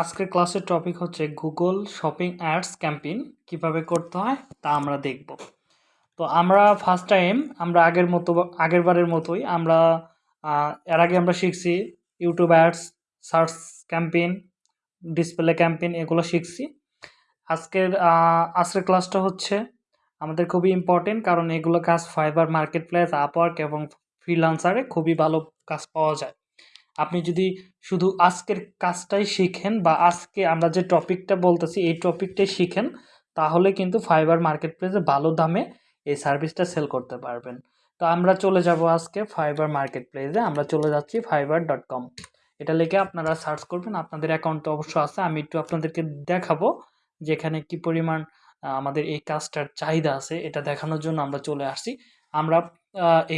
আজকের ক্লাসের টপিক হচ্ছে গুগল শপিং অ্যাডস ক্যাম্পেইন কীভাবে করতে হয় তা আমরা দেখব। তো আমরা ফার্স্ট টাইম আমরা আগের মতো আগের বারের মতোই আমরা এর আগে আমরা শিখছি YouTube ads search campaign display campaign এগুলো শিখছি। আজকের আজকের ক্লাসটা হচ্ছে আমাদের খুবই ইম্পর্টেন্ট কারণ এগুলো কাজ ফাইবার মার্কেট প্লেস আপওয়ার্ক এবং ফ্রিলান্সারে খুবই ভালো কাজ পাওয়া যায়। আপনি যদি শুধু আজকের কাজটাই শিখেন বা আজকে আমরা যে টপিকটা বলতেছি, এই টপিকটাই শিখেন, তাহলে কিন্তু ফাইবার মার্কেট প্লেসে ভালো দামে এই সার্ভিসটা সেল করতে পারবেন। তো আমরা চলে যাব আজকে ফাইবার মার্কেট প্লেসে আমরা চলে যাচ্ছি ফাইবার ডট কম এটা লিখে আপনারা সার্চ করবেন, আপনাদের অ্যাকাউন্ট অবশ্য আছে, আমি একটু আপনাদেরকে দেখাবো যে এখানে কি পরিমাণ আমাদের এই কাজটার চাহিদা আছে, এটা দেখানোর জন্য আমরা চলে আসছি। আমরা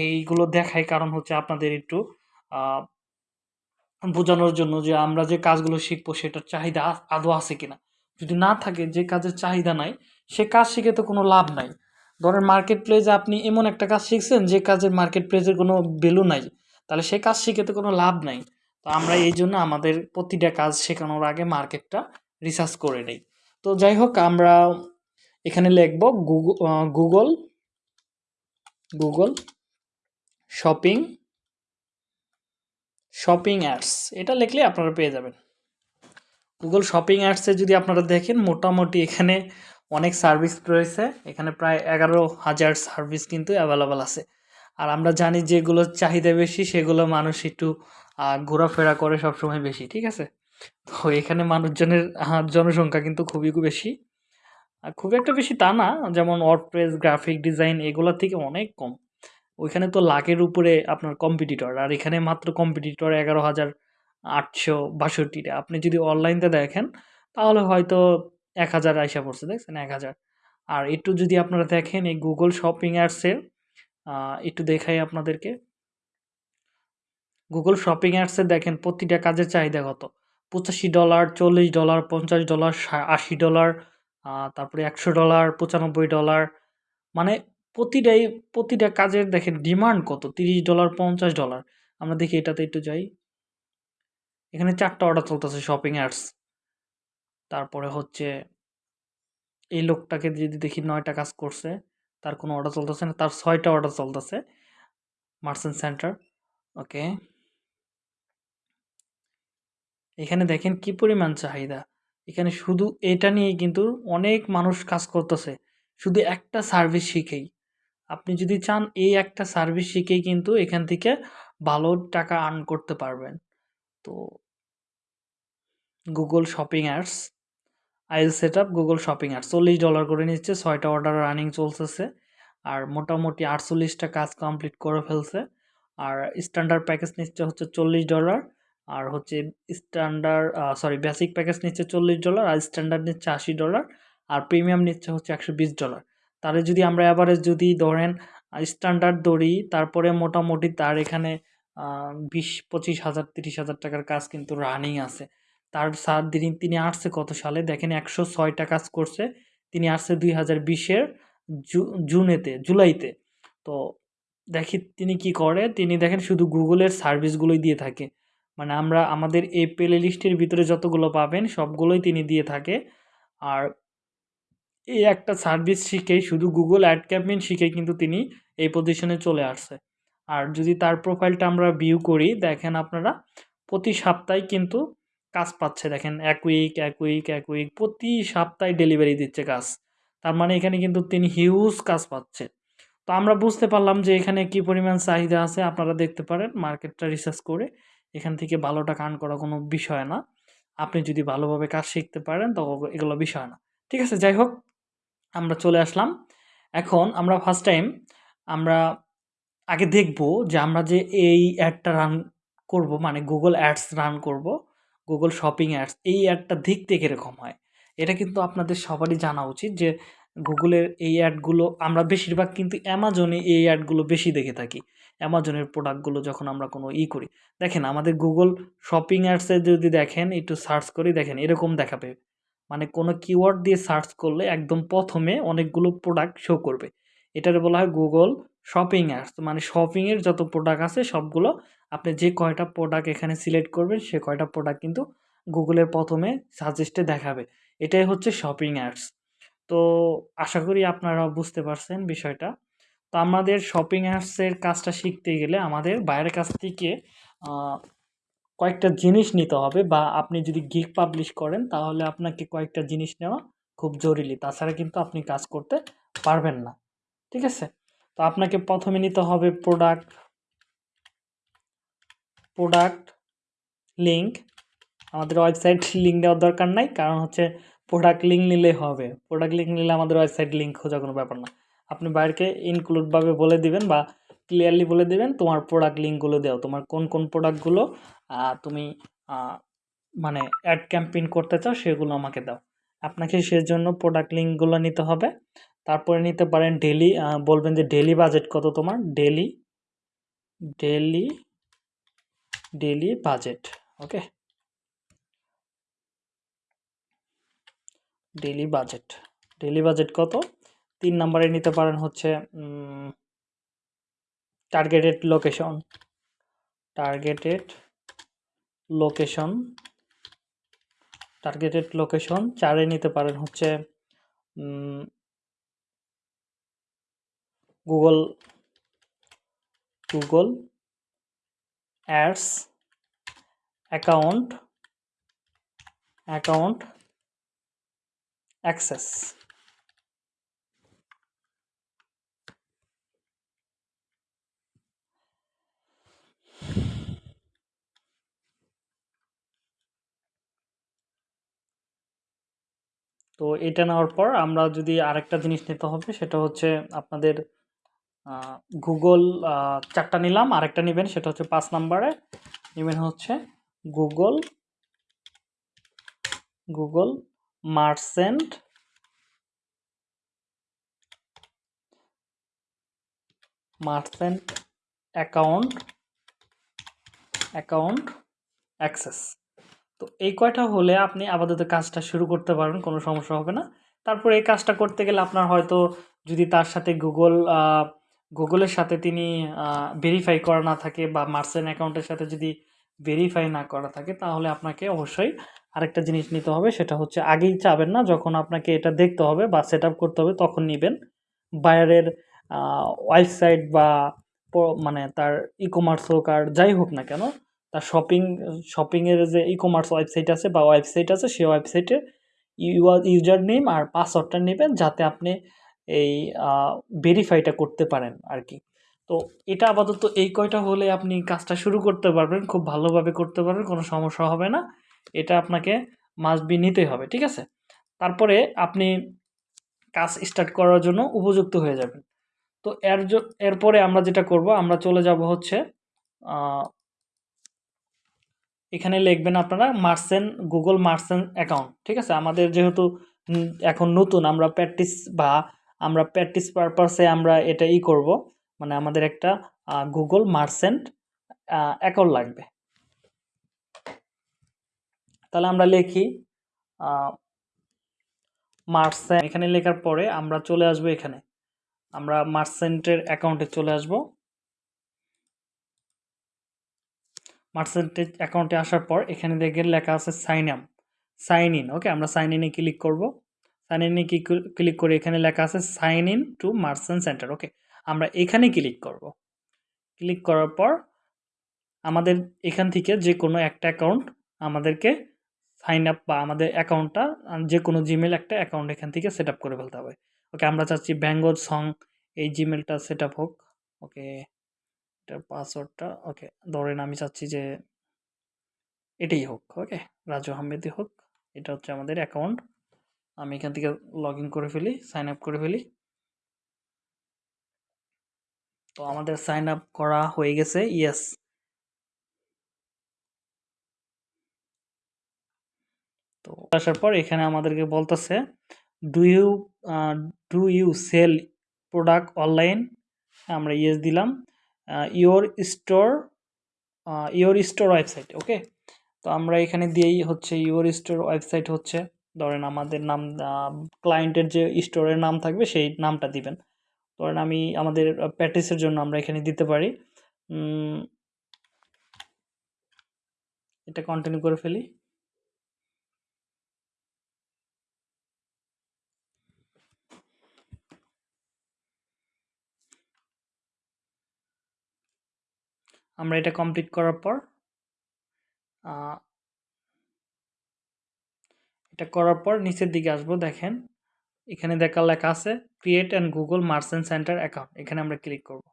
এইগুলো দেখাই, কারণ হচ্ছে আপনাদের একটু বোঝানোর জন্য যে আমরা যে কাজগুলো শিখব সেটার চাহিদা আদৌ আছে কিনা। যদি না থাকে যে কাজের চাহিদা নাই, সে কাজ শিখে তো কোনো লাভ নাই। ধরেন মার্কেট প্লেসে আপনি এমন একটা কাজ শিখছেন যে কাজের মার্কেট প্লেসের কোনো ভ্যালু নাই, তাহলে সে কাজ শিখে তো কোনো লাভ নাই। তো আমরা এই জন্য আমাদের প্রতিটা কাজ শেখানোর আগে মার্কেটটা রিসার্চ করে নেই। তো যাই হোক, আমরা এখানে লিখব Google Google Google shopping shopping ads. এটা লিখলে আপনারা পেয়ে যাবেন। গুগল শপিং অ্যাডসে যদি আপনারা দেখেন, মোটামুটি এখানে অনেক সার্ভিস রয়েছে। এখানে প্রায় এগারো হাজার সার্ভিস কিন্তু অ্যাভেলেবেল আছে। আর আমরা জানি যেগুলোর চাহিদা বেশি, সেগুলো মানুষ একটু ঘোরাফেরা করে সবসময় বেশি, ঠিক আছে? তো এখানে মানুষজনের জনসংখ্যা কিন্তু খুবই বেশি। আর খুব একটা বেশি তা না, যেমন ওয়ার্ডপ্রেস গ্রাফিক ডিজাইন এগুলোর থেকে অনেক কম। ওইখানে তো লাখের উপরে আপনার কম্পিটিটর আর এখানে মাত্র কম্পিটিটর এগারো হাজার আটশো বাষট্টিটা। আপনি যদি অনলাইনতে দেখেন, তাহলে হয়তো এক হাজার আইসা পড়ছে, দেখছেন? এক হাজার। আর একটু যদি আপনারা দেখেন, এই গুগল শপিং অ্যাডসের একটু দেখাই আপনাদেরকে। গুগল শপিং অ্যাডসে দেখেন, প্রতিটা কাজের চাহিদা কত? পঁচাশি ডলার, চল্লিশ ডলার, পঞ্চাশ ডলার আশি ডলার তারপরে একশো ডলার, পঁচানব্বই ডলার। মানে প্রতিটাই, প্রতিটা কাজের দেখেন ডিমান্ড কত? তিরিশ ডলার পঞ্চাশ ডলার আমরা দেখি এটাতে একটু যাই। এখানে চারটা অর্ডার চলতেছে শপিং অ্যাডস তারপরে হচ্ছে এই লোকটাকে যদি দেখি নয়টা কাজ করছে, তার কোনো অর্ডার চলতেছে না, তার ছয়টা অর্ডার চলতেছে মার্চেন্ট সেন্টার ওকে এখানে দেখেন কি পরিমাণ চাহিদা। এখানে শুধু এটা নিয়ে কিন্তু অনেক মানুষ কাজ করতেছে। শুধু একটা সার্ভিস শিখেই। আপনি যদি চান এই একটা সার্ভিস শিখেই কিন্তু এখান থেকে ভালো টাকা আর্ন করতে পারবেন। তো গুগল শপিং অ্যাডস আইল set up Google shopping ads চল্লিশ ডলার করে নিচ্ছে, ছয়টা অর্ডার রানিং চলতেছে। আর মোটামুটি আটচল্লিশটা কাজ কমপ্লিট করে ফেলছে। আর স্ট্যান্ডার্ড প্যাকেজ নিচ্ছে হচ্ছে চল্লিশ ডলার আর হচ্ছে স্ট্যান্ডার্ড সরি বেসিক প্যাকেজ নিচ্ছে চল্লিশ ডলার আর স্ট্যান্ডার্ড নিচ্ছে আশি ডলার আর প্রিমিয়াম নিচ্ছে হচ্ছে একশো বিশ ডলার তাহলে যদি আমরা অ্যাভারেজ যদি ধরেন স্ট্যান্ডার্ড ধরি, তারপরে মোটামুটি তার এখানে বিশ, পঁচিশ হাজার, তিরিশ হাজার টাকার কাজ কিন্তু রানিং আছে। তার সাত দিন তিনি আসছে কত সালে? দেখেন একশো ছয়টা কাজ করছে, তিনি আসছে দুই হাজার বিশের জুনেতে, জুলাইতে। তো দেখি তিনি কি করে? তিনি দেখেন শুধু গুগলের সার্ভিসগুলোই দিয়ে থাকে। মানে আমরা, আমাদের এই প্লে লিস্টের ভিতরে যতগুলো পাবেন, সবগুলোই তিনি দিয়ে থাকে। আর এই একটা সার্ভিস শিখেই, শুধু গুগল অ্যাড ক্যাম্পেইন শিখেই কিন্তু তিনি এই পজিশনে চলে আসছে। আর যদি তার প্রোফাইলটা আমরা ভিউ করি, দেখেন আপনারা, প্রতি সপ্তাহে কিন্তু কাজ পাচ্ছে। দেখেন, এক উইক এক উইক এক উইক প্রতি সপ্তাহে ডেলিভারি দিচ্ছে কাজ। তার মানে এখানে কিন্তু তিনি হিউজ কাজ পাচ্ছে। তো আমরা বুঝতে পারলাম যে এখানে কি পরিমাণ চাহিদা আছে। আপনারা দেখতে পারেন মার্কেটটা রিসার্চ করে এখান থেকে ভালো টাকা আর্ন করা কোনো বিষয় না। আপনি যদি ভালোভাবে কাজ শিখতে পারেন তো এগুলো বিষয় না। ঠিক আছে, যাই হোক আমরা চলে আসলাম। এখন আমরা ফার্স্ট টাইম আমরা আগে দেখব যে আমরা যে এই অ্যাডটা রান করব মানে গুগল অ্যাডস রান করব গুগল শপিং অ্যাডস এই অ্যাডটা দেখতে কীরকম হয়? এটা কিন্তু আপনাদের সবারই জানা উচিত যে গুগলের এই অ্যাডগুলো আমরা বেশিরভাগ কিন্তু অ্যামাজনে এই অ্যাডগুলো বেশি দেখে থাকি। অ্যামাজনের প্রোডাক্টগুলো যখন আমরা কোনো ই করি। দেখেন আমাদের গুগল শপিং অ্যাডসে যদি দেখেন, একটু সার্চ করি, দেখেন এরকম দেখাবে। মানে কোনো কিওয়ার্ড দিয়ে সার্চ করলে একদম প্রথমে অনেকগুলো প্রোডাক্ট শো করবে। এটার বলা হয় গুগল শপিং অ্যাডস মানে শপিংয়ের যত প্রোডাক্ট আছে সবগুলো আপনি যে কয়টা প্রোডাক্ট এখানে সিলেক্ট করবেন সে কয়টা প্রোডাক্ট কিন্তু গুগলের প্রথমে সাজেস্টে দেখাবে। এটাই হচ্ছে শপিং অ্যাপস তো আশা করি আপনারা বুঝতে পারছেন বিষয়টা। তো আমাদের শপিং অ্যাপসের কাজটা শিখতে গেলে আমাদের বাইরের কাছ থেকে কয়েকটা জিনিস নিতে হবে বা আপনি যদি গিগ পাবলিশ করেন, তাহলে আপনাকে কয়েকটা জিনিস নেওয়া খুব জরুরি। তাছাড়া কিন্তু আপনি কাজ করতে পারবেন না। ঠিক আছে? তো আপনাকে প্রথমে নিতে হবে প্রোডাক্ট প্রোডাক্ট লিঙ্ক আমাদের ওয়েবসাইট লিঙ্ক দেওয়ার দরকার নাই, কারণ হচ্ছে প্রোডাক্ট লিঙ্ক নিলেই হবে। প্রোডাক্ট লিঙ্ক নিলে আমাদের ওয়েবসাইট লিঙ্ক খোঁজা কোনো ব্যাপার না। আপনি বাইরকে ইনক্লুডভাবে বলে দিবেন বা ক্লিয়ারলি বলে দেবেন তোমার প্রোডাক্ট লিঙ্কগুলো দাও। তোমার কোন কোন প্রোডাক্টগুলো তুমি মানে অ্যাড ক্যাম্পেইন করতে চাও সেগুলো আমাকে দাও। আপনাকে সেজন্য প্রোডাক্ট লিঙ্কগুলো নিতে হবে। তারপরে নিতে পারেন ডেলি বলবেন যে ডেলি বাজেট কত তোমার? Daily daily daily budget okay daily budget daily budget কত? তিন নম্বরে নিতে পারেন হচ্ছে targeted location targeted location targeted location চারে নিতে পারেন হচ্ছে Google Google ads account account access তো এটা নেওয়ার পর আমরা যদি আরেকটা জিনিস নিতে হবে, সেটা হচ্ছে আপনাদের গুগল চারটা নিলাম। আরেকটা নেবেন, সেটা হচ্ছে পাঁচ নাম্বারে। নেবেন হচ্ছে Google Google merchant merchant account account access তো এই কয়টা হলে আপনি আপাতত কাজটা শুরু করতে পারবেন, কোনো সমস্যা হবে না। তারপর এই কাজটা করতে গেলে আপনার হয়তো যদি তার সাথে গুগল গুগলের সাথে তিনি ভেরিফাই করা না থাকে বা মার্সেন অ্যাকাউন্টের সাথে যদি ভেরিফাই না করা থাকে, তাহলে আপনাকে অবশ্যই আরেকটা জিনিস নিতে হবে, সেটা হচ্ছে আগেই চাবেন না, যখন আপনাকে এটা দেখতে হবে বা সেট করতে হবে তখন নেবেন। বায়ারের ওয়েবসাইট বা মানে তার ই কমার্স হোক আর যাই হোক না কেন তার শপিং শপিংয়ের যে ই কমার্স ওয়েবসাইট আছে বা ওয়েবসাইট আছে, সেই ওয়েবসাইটে ইউজার নেম আর পাসওয়ার্ডটা নেবেন যাতে আপনি এই ভেরিফাইটা করতে পারেন আর কি তো এটা আপাতত এই কয়টা হলে আপনি কাজটা শুরু করতে পারবেন, খুব ভালোভাবে করতে পারবেন, কোনো সমস্যা হবে না। এটা আপনাকে মাস্ট বি নিতেই হবে, ঠিক আছে? তারপরে আপনি কাজ স্টার্ট করার জন্য উপযুক্ত হয়ে যাবেন। তো এর এরপরে আমরা যেটা করব, আমরা চলে যাব হচ্ছে এখানে লিখবেন আপনারা মার্সেন গুগল মার্সেন অ্যাকাউন্ট ঠিক আছে? আমাদের যেহেতু এখন নতুন, আমরা প্র্যাকটিস বা আমরা প্র্যাকটিস পারপাসে আমরা এটা ই করব মানে আমাদের একটা গুগল মার্সেন্ট অ্যাকাউন্ট লাগবে। তাহলে আমরা লিখি মার্সেন্ট এখানে লেখার পরে আমরা চলে আসব এখানে। আমরা মার্সেন্টের অ্যাকাউন্টে চলে আসব। মার্সেন্টের অ্যাকাউন্টে আসার পর এখানে দেখে লেখা আছে sign up sign in okay আমরা সাইন ইনে ক্লিক করব। সাইন ইনে ক্লিক করে এখানে লেখা আছে sign in to merchant center okay আমরা এখানে ক্লিক করব। ক্লিক করার পর আমাদের এখান থেকে যে কোনো একটা অ্যাকাউন্ট আমাদেরকে সাইন আপ বা আমাদের অ্যাকাউন্টটা যে কোনো জিমেল একটা অ্যাকাউন্ট এখান থেকে সেট করে ফেলতে হবে। ওকে আমরা চাচ্ছি ব্যাঙ্গল সং এই জিমেলটা সেট হোক ওকে এটার পাসওয়ার্ডটা ওকে ধরেন আমি চাচ্ছি যে এটাই হোক ওকে রাজু আহমেদই হোক, এটা হচ্ছে আমাদের অ্যাকাউন্ট আমি এখান থেকে লগ করে ফেলি সাইন আপ করে ফেলি। তো আমাদের সাইন আপ করা হয়ে গেছে ইয়েস তো আসার পর এখানে আমাদেরকে বলতেছে do you do you sell product online আমরা ইয়েস দিলাম। Your store your store website okay তো আমরা এখানে দিয়েই হচ্ছে ইওর স্টোর ওয়েবসাইট হচ্ছে, ধরেন আমাদের নাম ক্লায়েন্টের যে স্টোরের নাম থাকবে সেই নামটা দিবেন। ধরেন আমি আমাদের প্র্যাকটিসের জন্য আমরা এখানে দিতে পারি এটা কন্টিনিউ করে ফেলি। আমরা এটা কমপ্লিট করার পর এটা করার পর নিচের দিকে আসব, দেখেন। এখানে দেখা লেখা আছে create and Google merchant center account এখানে আমরা ক্লিক করব।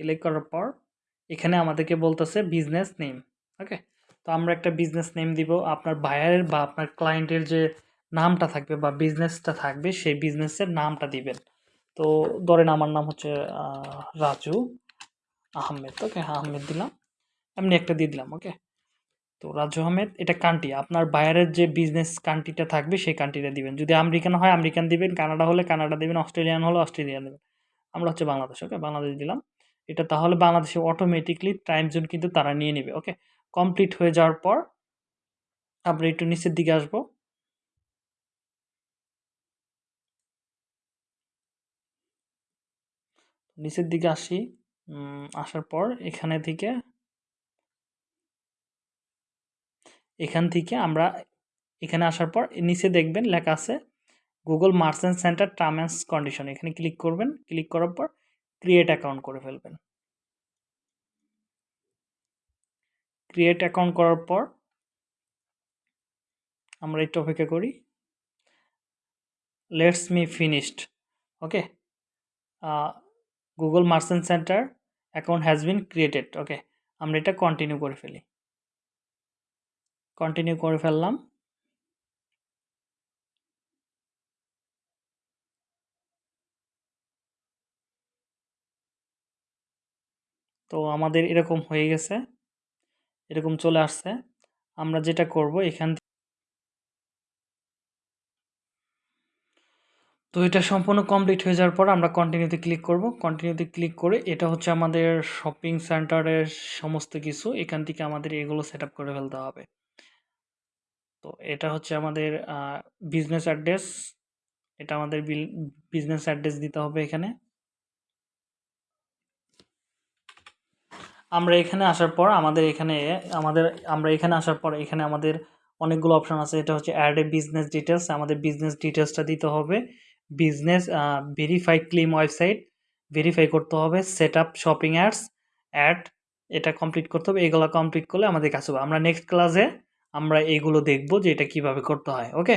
ক্লিক করার পর, এখানে আমাদেরকে বলতেছে বিজনেস নেম ওকে তো আমরা একটা বিজনেস নেম দিব। আপনার বায়ারের বা আপনার ক্লায়েন্টের যে নামটা থাকবে বা বিজনেসটা থাকবে, সেই বিজনেসের নামটা দিবেন। তো ধরেন আমার নাম হচ্ছে রাজু আহমেদ ওকে হ্যাঁ আহমেদ দিলাম। এমনি একটা দিয়ে দিলাম ওকে তো রাজু আহমেদ, এটা কান্ট্রি আপনার বাইরের যে বিজনেস কান্ট্রিটা থাকবে, সেই কান্ট্রিটা দিবেন। যদি আমেরিকান হয়, আমেরিকান দিবেন, কানাডা হলে কানাডা দিবেন, অস্ট্রেলিয়ান হলে অস্ট্রেলিয়ান দেবেন। আমরা হচ্ছে বাংলাদেশ ওকে বাংলাদেশ দিলাম। এটা তাহলে বাংলাদেশে অটোমেটিকলি টাইম জোন কিন্তু তারা নিয়ে নেবে ওকে কমপ্লিট হয়ে যাওয়ার পর, আমরা একটু নিচের দিকে আসব। নিচের দিকে আসি আসার পর এখানে থেকে এখান থেকে আমরা এখানে আসার পর নিচে দেখবেন লেখা আছে Google merchant center term and condition এখানে ক্লিক করবেন ক্লিক করার পর ক্রিয়েট অ্যাকাউন্ট করে ফেলবেন। ক্রিয়েট অ্যাকাউন্ট করার পর আমরা একটু অপেক্ষা করি। Let's me finished okay Google merchant center account has been created okay আমরা এটা কন্টিনিউ করে ফেলি। কন্টিনিউ করে ফেললাম। তো আমাদের এরকম হয়ে গেছে। এরকম চলে আসছে। আমরা যেটা করব এখান তো এটা সম্পূর্ণ কমপ্লিট হয়ে যাওয়ার পর আমরা কন্টিনিউতে ক্লিক করব। কন্টিনিউতে ক্লিক করে এটা হচ্ছে আমাদের শপিং সেন্টারের সমস্ত কিছু। এখান থেকে আমাদের এগুলো সেট করে ফেলতে হবে। তো এটা হচ্ছে আমাদের বিজনেস অ্যাড্রেস এটা আমাদের বিজনেস অ্যাড্রেস দিতে হবে এখানে। আমরা এখানে আসার পর আমাদের এখানে, আমাদের, আমরা এখানে আসার পর এখানে আমাদের অনেকগুলো অপশান আছে। এটা হচ্ছে অ্যাড এ বিজনেস ডিটেলস আমাদের বিজনেস ডিটেলসটা দিতে হবে। Business verify claim website verify করতে হবে set up shopping ads add এটা কমপ্লিট করতে হবে, এগুলো কমপ্লিট করলে আমাদের কাছে আমরা নেক্সট ক্লাসে আমরা এইগুলো দেখব যে এটা কীভাবে করতে হয় ওকে